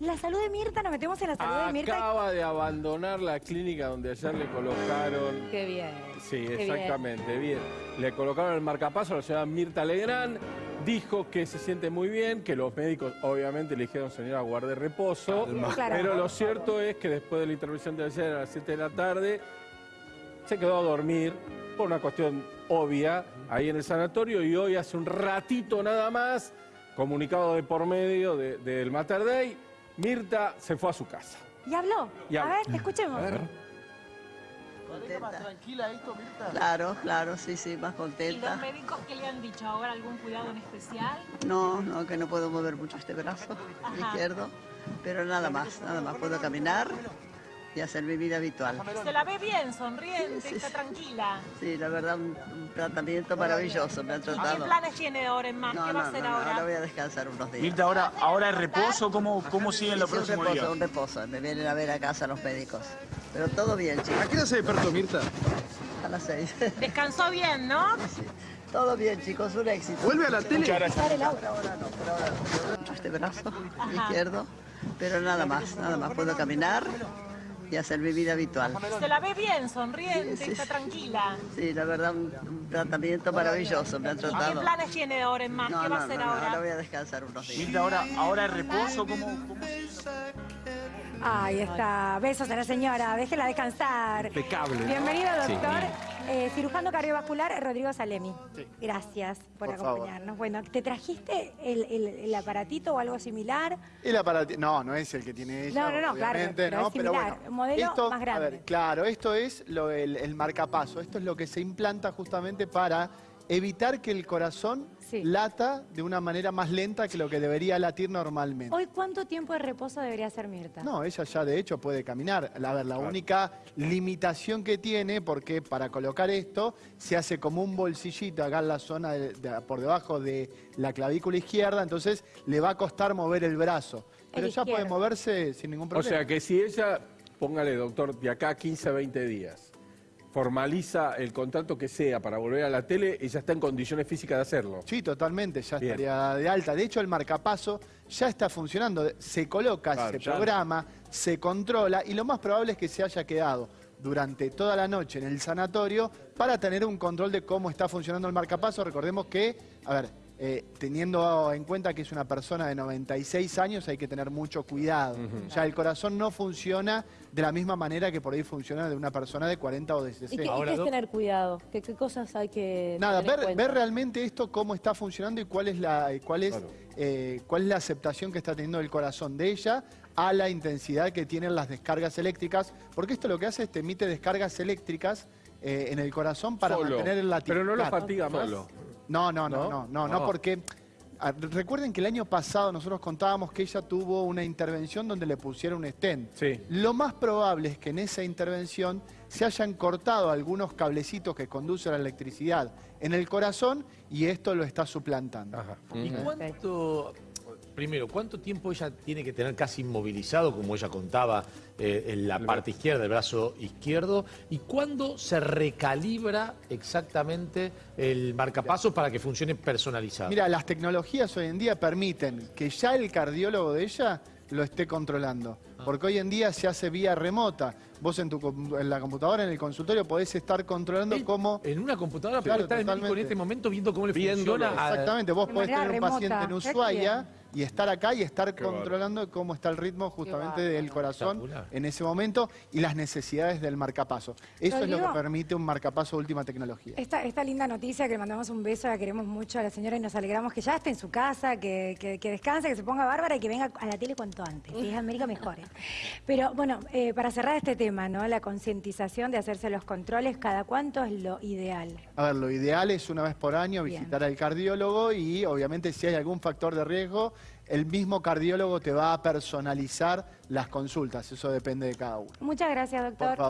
La salud de Mirta, nos metemos en la salud de Mirta. Acaba de abandonar la clínica donde ayer le colocaron... Qué bien. Sí, Qué exactamente, bien. Le colocaron el marcapaso a la señora Mirta Legrand. Dijo que se siente muy bien, que los médicos obviamente le dijeron, señora, guarde reposo. Claro. Pero lo cierto es que después de la intervención de ayer a las 7 de la tarde, se quedó a dormir por una cuestión obvia ahí en el sanatorio y hoy hace un ratito nada más, comunicado de por medio de- del Mater Dei, Mirta se fue a su casa. ¿Y habló? Y a ver, escuchemos. Contenta. tranquila esto, Mirta? Claro, claro, sí, sí, más ¿Y contenta. los médicos qué le han dicho ahora? ¿Algún cuidado en especial? No, no, que no puedo mover mucho este brazo Ajá. izquierdo, pero nada más, nada más. Puedo caminar y hacer mi vida habitual. Se la ve bien, sonriente, Sí, sí, está sí. tranquila. Sí, la verdad, un, un tratamiento maravilloso me han ¿Y ¿Qué tratado. planes tiene ahora en más? No, ¿Qué no, va a hacer no, no, ahora? ahora voy a descansar unos días. Mirta, ahora, ahora es reposo, ¿cómo, cómo siguen los Sí, un próximos reposo, días? un reposo. Me vienen a ver a casa los médicos. Pero todo bien, ¿A chicos. qué hora se despertó, Mirta? A las seis. Descansó bien, ¿no? todo bien, chicos, un éxito. ¿Vuelve a la tele? Por ahora no, por ahora no. Este brazo izquierdo, pero nada más, nada más. Puedo caminar y hacer mi vida habitual. Se la ve bien, sonriente, Sí, sí, está tranquila. Sí, la verdad, un, un tratamiento maravilloso me han ¿Y qué tratado. planes tiene ahora en más? No, ¿Qué no, va a hacer no, ahora ahora? voy a descansar unos días. Mirta, ahora, ahora reposo, ¿cómo, cómo Ahí está. Besos a la señora. Déjela descansar. Impecable. Bienvenido, doctor. Eh, cirujano cardiovascular Rodrigo Salemi. Gracias por, Por favor. acompañarnos. Bueno, ¿te trajiste el, el- el aparatito o algo similar? El aparato, no, no es el que tiene ella, No, no, no, claro, pero ¿no? es similar, bueno, modelo esto, más grande. A ver, claro, esto es lo, el, el marcapaso, esto es lo que se implanta justamente para evitar que el corazón Sí. lata de una manera más lenta que lo que debería latir normalmente. Hoy, ¿cuánto tiempo de reposo debería hacer Mirta? No, ella ya de hecho puede caminar. A ver, la única limitación que tiene, porque para colocar esto se hace como un bolsillito acá en la zona de- de- por debajo de la clavícula izquierda, entonces le va a costar mover el brazo. Pero ya puede moverse sin ningún O problema. sea que si ella, póngale doctor, de acá a 15 a 20 días, formaliza el contrato que sea para volver a la tele, ella está en condiciones físicas de hacerlo. Sí, totalmente, ya Bien. estaría de alta. De hecho, el marcapaso ya está funcionando. Se coloca, Claro, se ya. programa, se controla y lo más probable es que se haya quedado durante toda la noche en el sanatorio para tener un control de cómo está funcionando el marcapaso. Recordemos que, a ver, eh, teniendo en cuenta que es una persona de 96 años, hay que tener mucho cuidado. Ya el corazón no funciona de la misma manera que por ahí funciona de una persona de 40 o de ¿Y 60. qué, y qué es tener cuidado? ¿Qué, qué cosas hay que Nada, tener ver, realmente esto cómo está funcionando y cuál es la cuál es Claro. eh, cuál es la aceptación que está teniendo el corazón de ella a la intensidad que tienen las descargas eléctricas, porque esto lo que hace es te emite descargas eléctricas eh, en el corazón para Solo. mantener el latido. Pero no lo Claro. fatiga más. No, no, ¿No? no, no, no, Ah. porque ah, recuerden que el año pasado nosotros contábamos que ella tuvo una intervención donde le pusieron un stent. Sí. Lo más probable es que en esa intervención se hayan cortado algunos cablecitos que conducen a la electricidad en el corazón y esto lo está suplantando. Ajá. ¿Y cuánto, primero, cuánto tiempo ella tiene que tener casi inmovilizado, como ella contaba, eh, en la parte izquierda, el brazo izquierdo? ¿Y cuándo se recalibra exactamente el marcapaso para que funcione personalizado? Mira, las tecnologías hoy en día permiten que ya el cardiólogo de ella lo esté controlando. Porque hoy en día se hace vía remota. Vos en, tu, com- en la computadora, en el consultorio, podés estar controlando Él, cómo... En una computadora Claro, puede estar en totalmente. este momento viendo cómo le Viéndolo. funciona. Exactamente, vos podés tener un paciente en. Ushuaia y estar acá y estar Qué controlando cómo está el ritmo justamente del corazón en ese momento y las necesidades del marcapaso. Eso es lo que permite un marcapaso de última tecnología. Esta, esta linda noticia que le mandamos un beso, la queremos mucho a la señora y nos alegramos que ya esté en su casa, que, que- que descanse, que se ponga bárbara y que venga a la tele cuanto antes. Si es América, mejor. ¿eh? Pero bueno, eh, para cerrar este tema, ¿no? La concientización de hacerse los controles, ¿cada cuánto es lo ideal? A ver, lo ideal es una vez por año Bien. visitar al cardiólogo y obviamente si hay algún factor de riesgo, el mismo cardiólogo te va a personalizar las consultas. Eso depende de cada uno. Muchas gracias, Por doctor. favor.